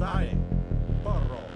Ago, sale, porro.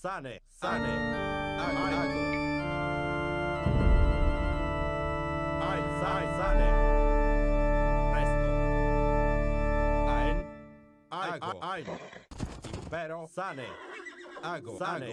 sane, sane, ago, ai, sai, sane, presto, aen, ago, aen, impero, sane, ago, sane.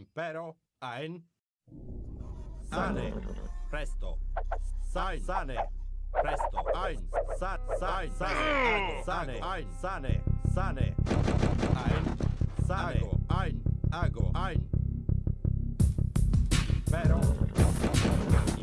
impero Aen. Sane. Presto. Sai Sane. Presto. Ain Sat Sain Sane. Sane. Ain Sane. Sane. Ain Sane. Ain Ago. Ain Impero.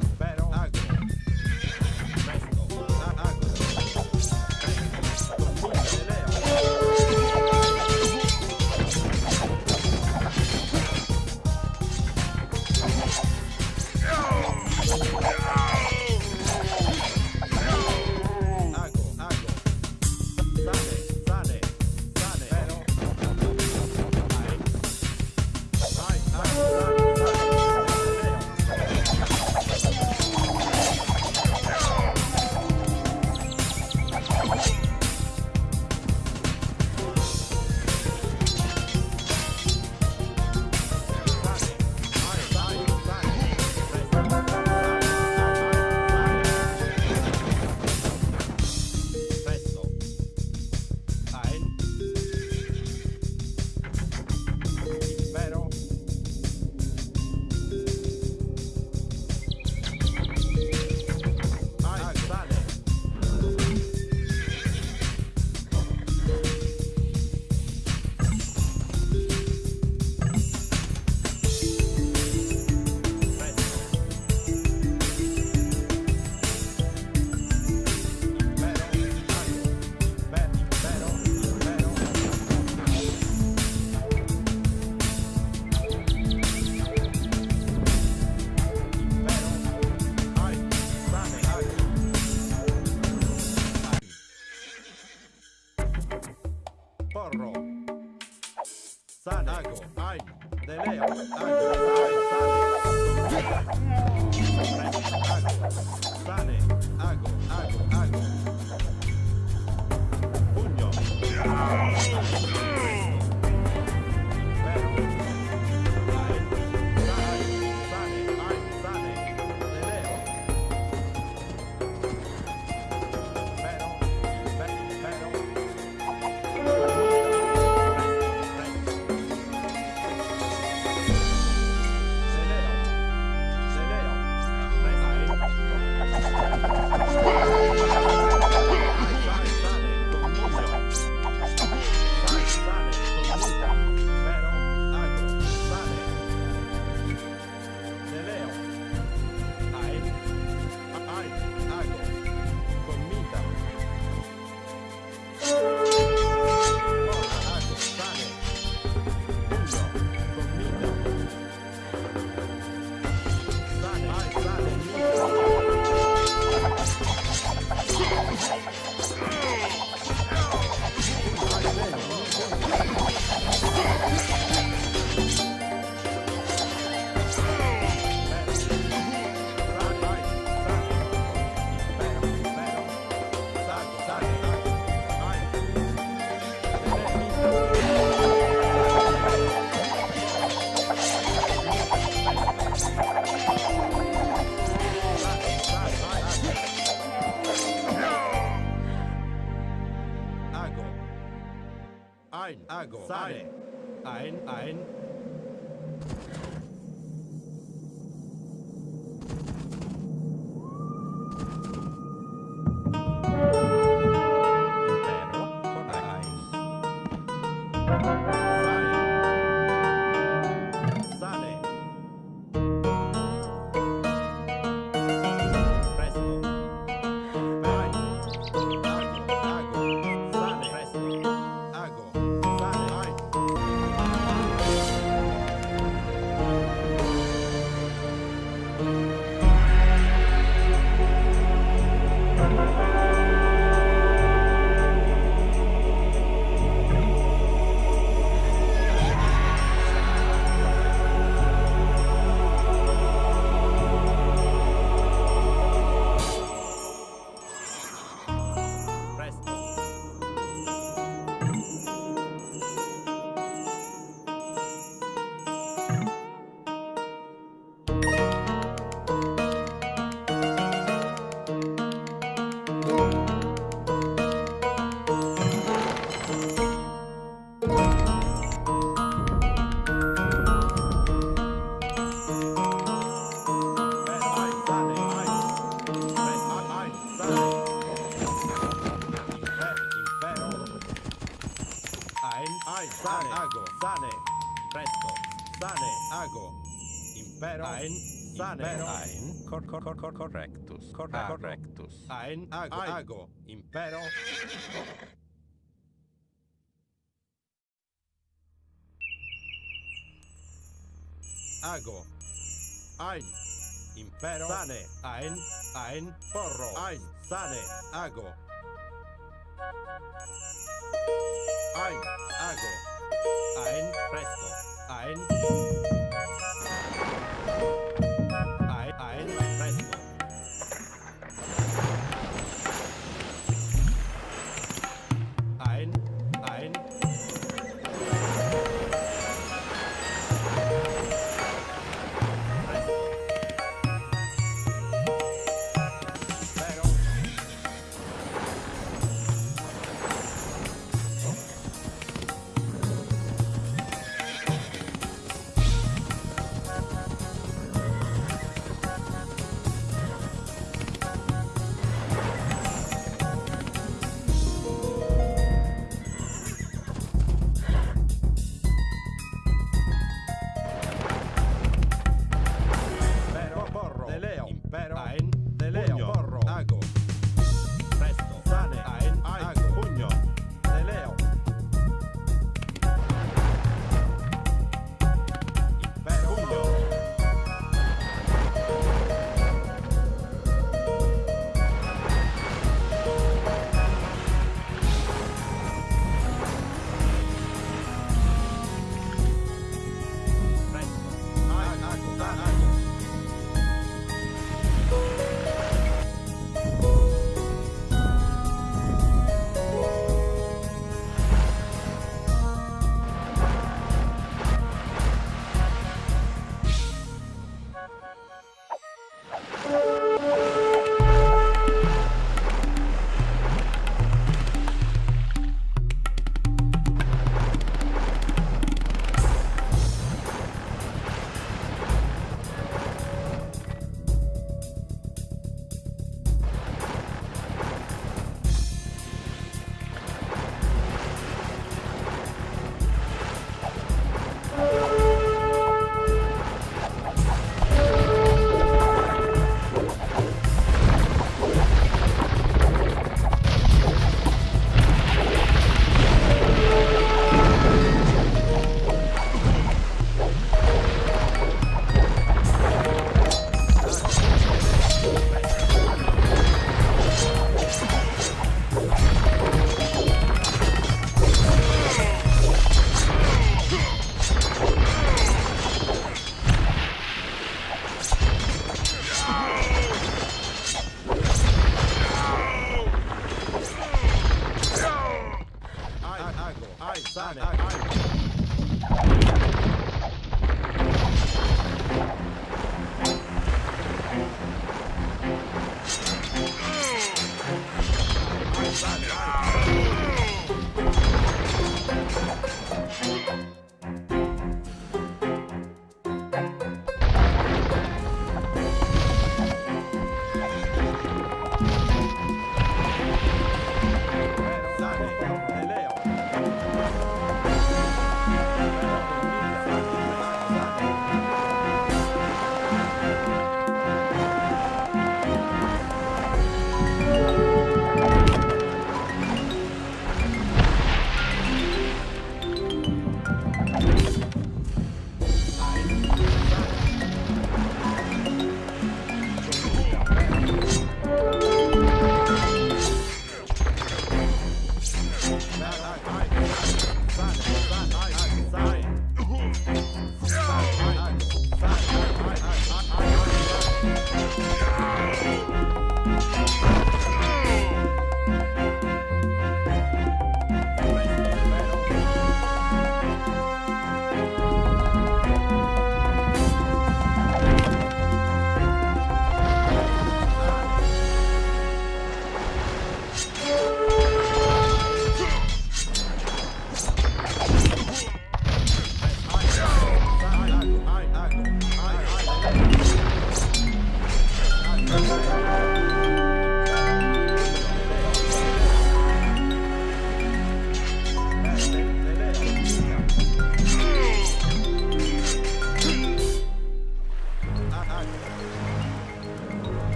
Sai, Presto, sane, ago. Impero. Ein, sane, ein. Cor, cor, cor, cor, correctus. Cor, Ago. correctus. Ein, ago, ago. Impero. Ago. Ein. Impero. Sane. Ein. Ein. Porro. Ein. Sane. Ago. Ein. Ago. Ein. Presto. Ein. Ein.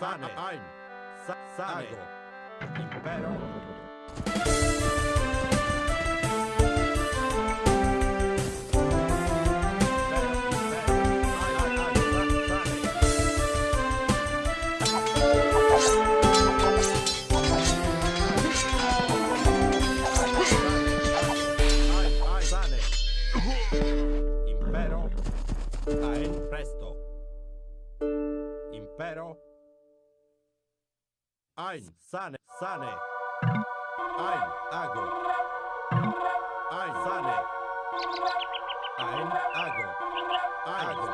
Sane. Ein. Sa Sane. Impero. Ein, sane, sane. Ein, hago. Ein, sane. Ein, hago. Hago.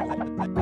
I'm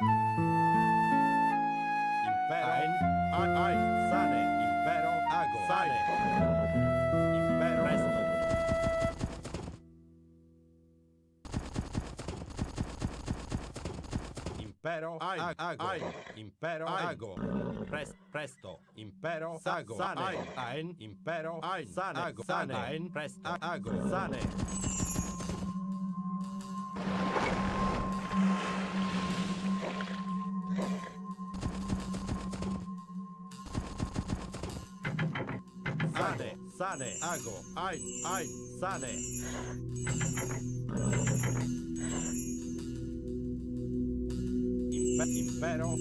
Impero. Ein, ein, sane. Impero, ago. Sane. Impero. Presto. Impero, ein, ago. Ein. Impero, ago. Pres, presto. Impero, ago. Sane. Ein. Impero, ein. Sane. Ago. Sane. Presto. Ago. Sane. Sane, ago, ein, ein, sane. Impe- impero.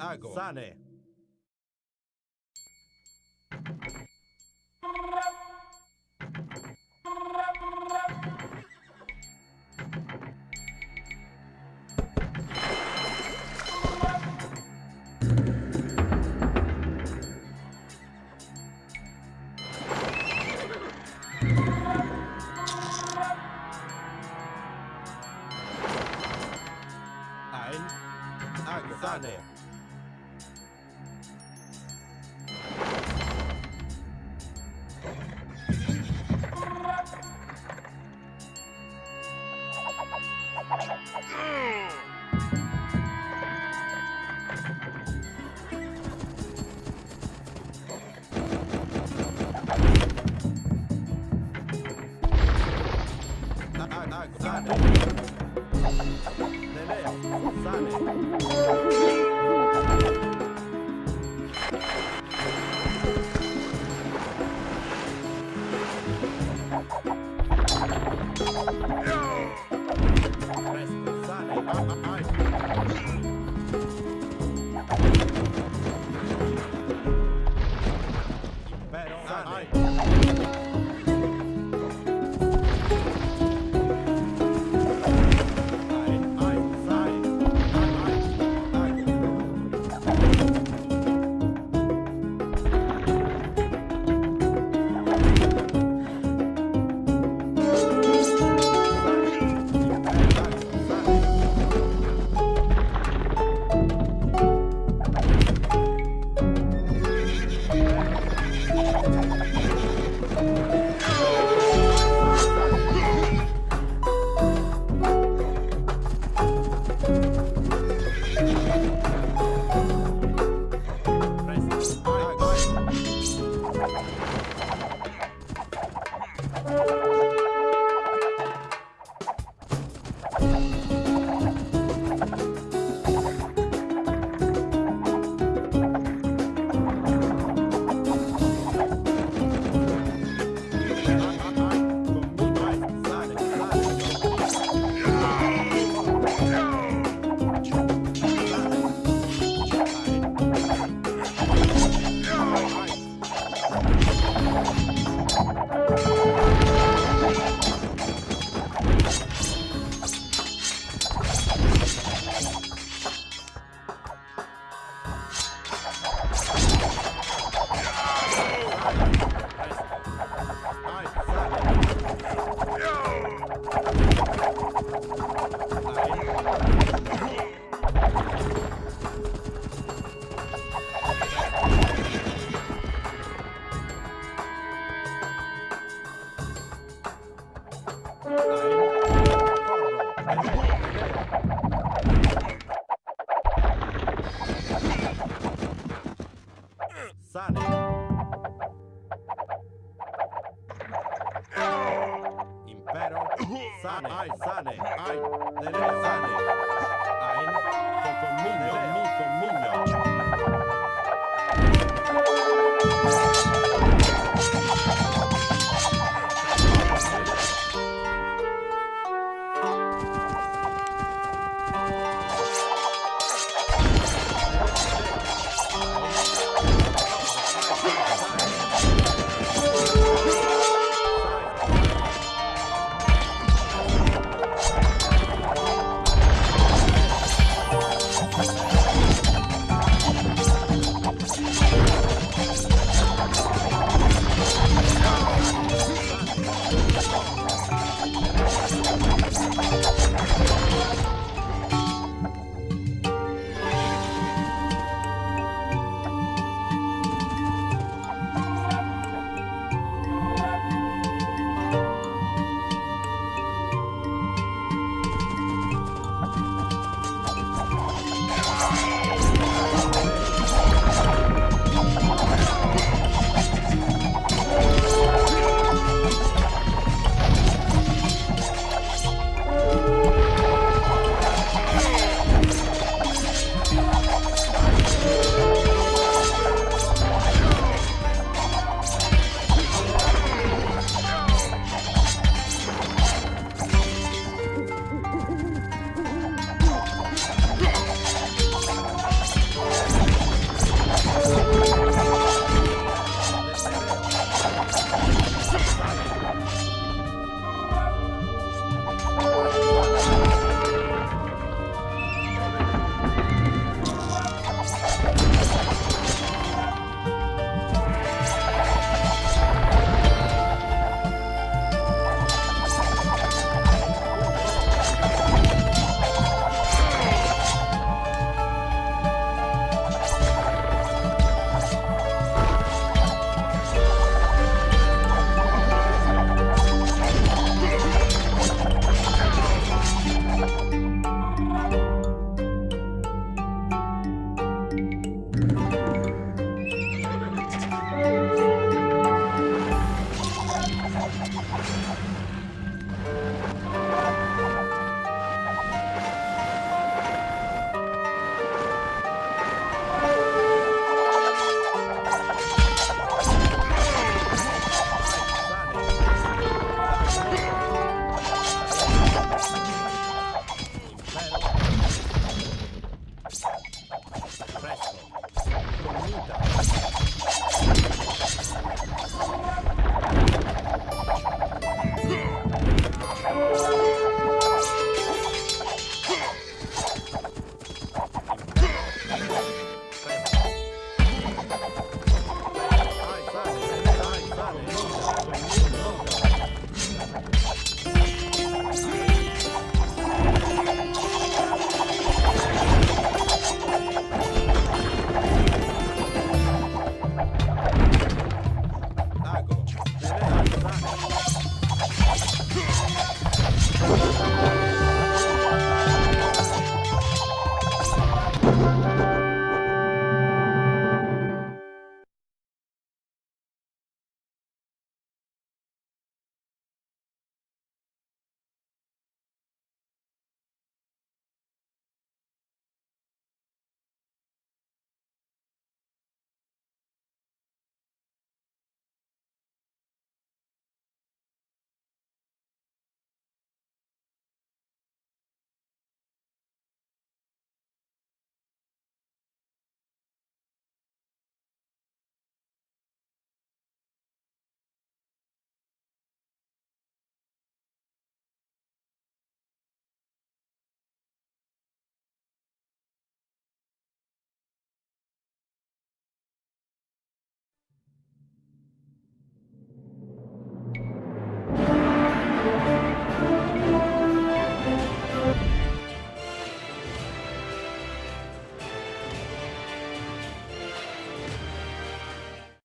Ago. Sane.